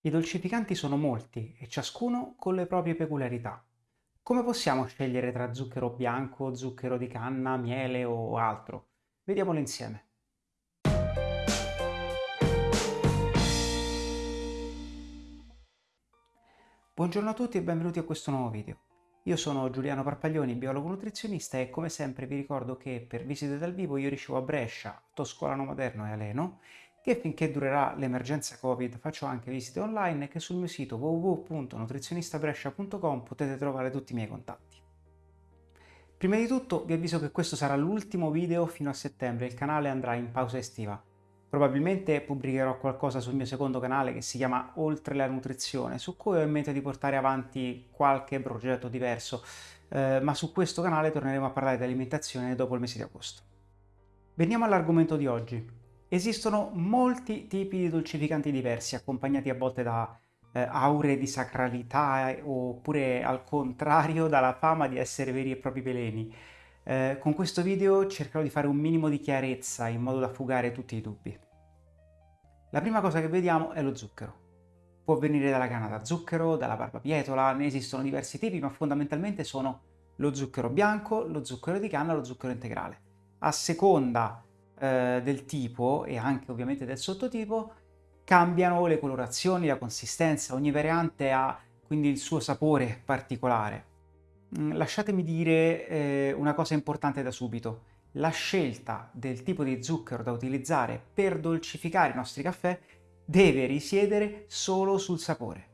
I dolcificanti sono molti e ciascuno con le proprie peculiarità. Come possiamo scegliere tra zucchero bianco, zucchero di canna, miele o altro? Vediamolo insieme. Buongiorno a tutti e benvenuti a questo nuovo video. Io sono Giuliano Parpaglioni, biologo nutrizionista e come sempre vi ricordo che per visite dal vivo io ricevo a Brescia, Toscolano Maderno e Aleno che finché durerà l'emergenza Covid faccio anche visite online e che sul mio sito www.nutrizionistabrescia.com potete trovare tutti i miei contatti. Prima di tutto vi avviso che questo sarà l'ultimo video fino a settembre, il canale andrà in pausa estiva. Probabilmente pubblicherò qualcosa sul mio secondo canale che si chiama Oltre la nutrizione, su cui ho in mente di portare avanti qualche progetto diverso, eh, ma su questo canale torneremo a parlare di alimentazione dopo il mese di agosto. Veniamo all'argomento di oggi, Esistono molti tipi di dolcificanti diversi, accompagnati a volte da eh, aure di sacralità eh, oppure al contrario dalla fama di essere veri e propri veleni. Eh, con questo video cercherò di fare un minimo di chiarezza in modo da fugare tutti i dubbi. La prima cosa che vediamo è lo zucchero. Può venire dalla canna da zucchero, dalla barbabietola, ne esistono diversi tipi, ma fondamentalmente sono lo zucchero bianco, lo zucchero di canna e lo zucchero integrale. A seconda eh, del tipo e anche ovviamente del sottotipo cambiano le colorazioni, la consistenza, ogni variante ha quindi il suo sapore particolare. Mm, lasciatemi dire eh, una cosa importante da subito. La scelta del tipo di zucchero da utilizzare per dolcificare i nostri caffè deve risiedere solo sul sapore.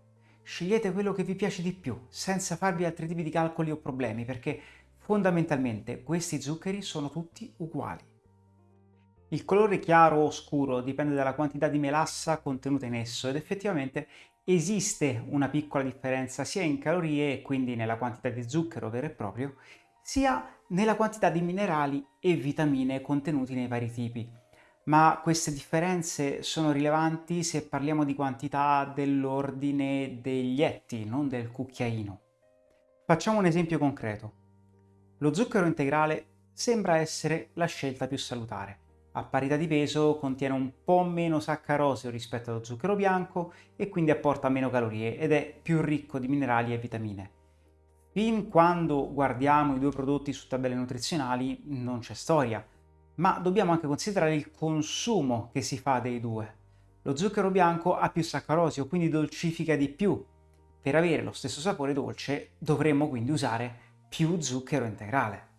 Scegliete quello che vi piace di più, senza farvi altri tipi di calcoli o problemi, perché fondamentalmente questi zuccheri sono tutti uguali. Il colore chiaro o scuro dipende dalla quantità di melassa contenuta in esso ed effettivamente esiste una piccola differenza sia in calorie quindi nella quantità di zucchero vero e proprio, sia nella quantità di minerali e vitamine contenuti nei vari tipi. Ma queste differenze sono rilevanti se parliamo di quantità dell'ordine degli etti, non del cucchiaino. Facciamo un esempio concreto. Lo zucchero integrale sembra essere la scelta più salutare a parità di peso contiene un po' meno saccarosio rispetto allo zucchero bianco e quindi apporta meno calorie ed è più ricco di minerali e vitamine. Fin quando guardiamo i due prodotti su tabelle nutrizionali non c'è storia, ma dobbiamo anche considerare il consumo che si fa dei due. Lo zucchero bianco ha più saccarosio, quindi dolcifica di più. Per avere lo stesso sapore dolce dovremmo quindi usare più zucchero integrale.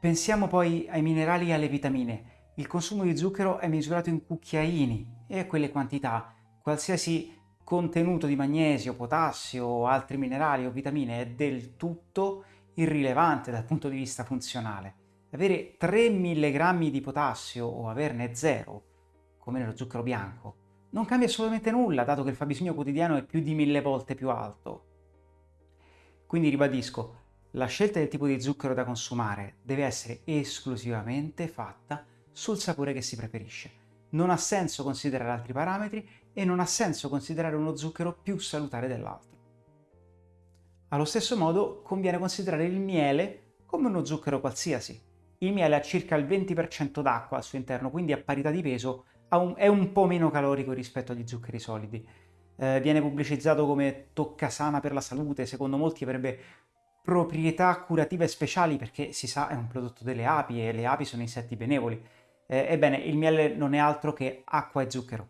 Pensiamo poi ai minerali e alle vitamine. Il consumo di zucchero è misurato in cucchiaini e a quelle quantità qualsiasi contenuto di magnesio, potassio o altri minerali o vitamine è del tutto irrilevante dal punto di vista funzionale. Avere 3 mg di potassio o averne 0, come nello zucchero bianco, non cambia assolutamente nulla, dato che il fabbisogno quotidiano è più di mille volte più alto. Quindi ribadisco, la scelta del tipo di zucchero da consumare deve essere esclusivamente fatta sul sapore che si preferisce. Non ha senso considerare altri parametri e non ha senso considerare uno zucchero più salutare dell'altro. Allo stesso modo conviene considerare il miele come uno zucchero qualsiasi. Il miele ha circa il 20% d'acqua al suo interno, quindi a parità di peso un, è un po' meno calorico rispetto agli zuccheri solidi. Eh, viene pubblicizzato come toccasana per la salute, secondo molti avrebbe proprietà curative speciali perché si sa è un prodotto delle api e le api sono insetti benevoli. Eh, ebbene, il miele non è altro che acqua e zucchero.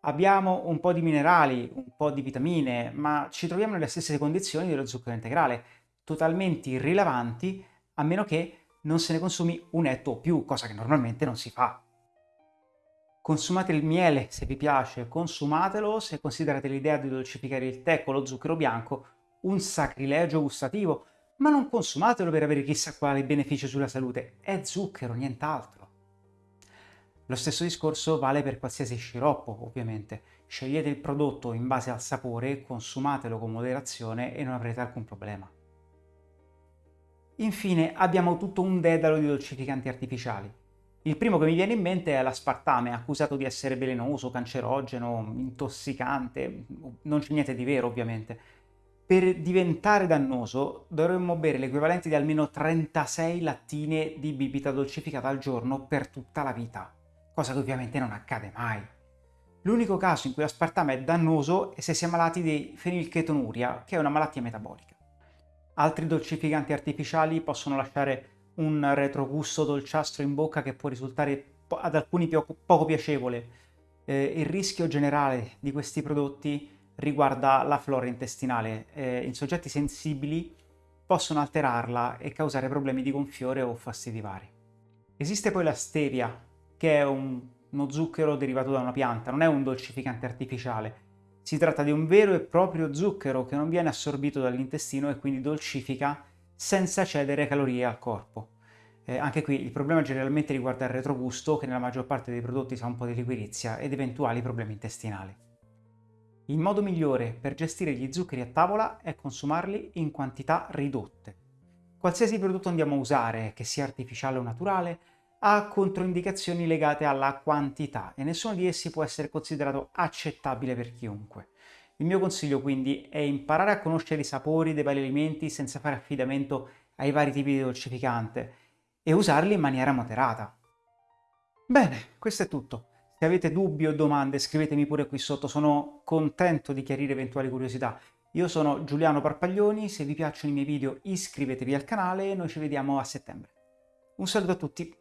Abbiamo un po' di minerali, un po' di vitamine, ma ci troviamo nelle stesse condizioni dello zucchero integrale, totalmente irrilevanti a meno che non se ne consumi un etto o più, cosa che normalmente non si fa. Consumate il miele se vi piace, consumatelo se considerate l'idea di dolcificare il tè con lo zucchero bianco un sacrilegio gustativo, ma non consumatelo per avere chissà quale beneficio sulla salute, è zucchero, nient'altro. Lo stesso discorso vale per qualsiasi sciroppo, ovviamente. Scegliete il prodotto in base al sapore, consumatelo con moderazione e non avrete alcun problema. Infine abbiamo tutto un dedalo di dolcificanti artificiali. Il primo che mi viene in mente è l'aspartame, accusato di essere velenoso, cancerogeno, intossicante, non c'è niente di vero ovviamente. Per diventare dannoso dovremmo bere l'equivalente di almeno 36 lattine di bibita dolcificata al giorno per tutta la vita cosa che ovviamente non accade mai. L'unico caso in cui l'aspartame è dannoso è se si è malati di fenilchetonuria, che è una malattia metabolica. Altri dolcificanti artificiali possono lasciare un retrogusto dolciastro in bocca che può risultare ad alcuni poco piacevole. Eh, il rischio generale di questi prodotti riguarda la flora intestinale. Eh, in soggetti sensibili possono alterarla e causare problemi di gonfiore o fastidi vari. Esiste poi la stevia, che è un, uno zucchero derivato da una pianta, non è un dolcificante artificiale. Si tratta di un vero e proprio zucchero che non viene assorbito dall'intestino e quindi dolcifica senza cedere calorie al corpo. Eh, anche qui il problema generalmente riguarda il retrogusto, che nella maggior parte dei prodotti sa un po' di liquirizia, ed eventuali problemi intestinali. Il modo migliore per gestire gli zuccheri a tavola è consumarli in quantità ridotte. Qualsiasi prodotto andiamo a usare, che sia artificiale o naturale, ha controindicazioni legate alla quantità e nessuno di essi può essere considerato accettabile per chiunque. Il mio consiglio quindi è imparare a conoscere i sapori dei vari alimenti senza fare affidamento ai vari tipi di dolcificante e usarli in maniera moderata. Bene, questo è tutto. Se avete dubbi o domande scrivetemi pure qui sotto, sono contento di chiarire eventuali curiosità. Io sono Giuliano Parpaglioni, se vi piacciono i miei video iscrivetevi al canale e noi ci vediamo a settembre. Un saluto a tutti!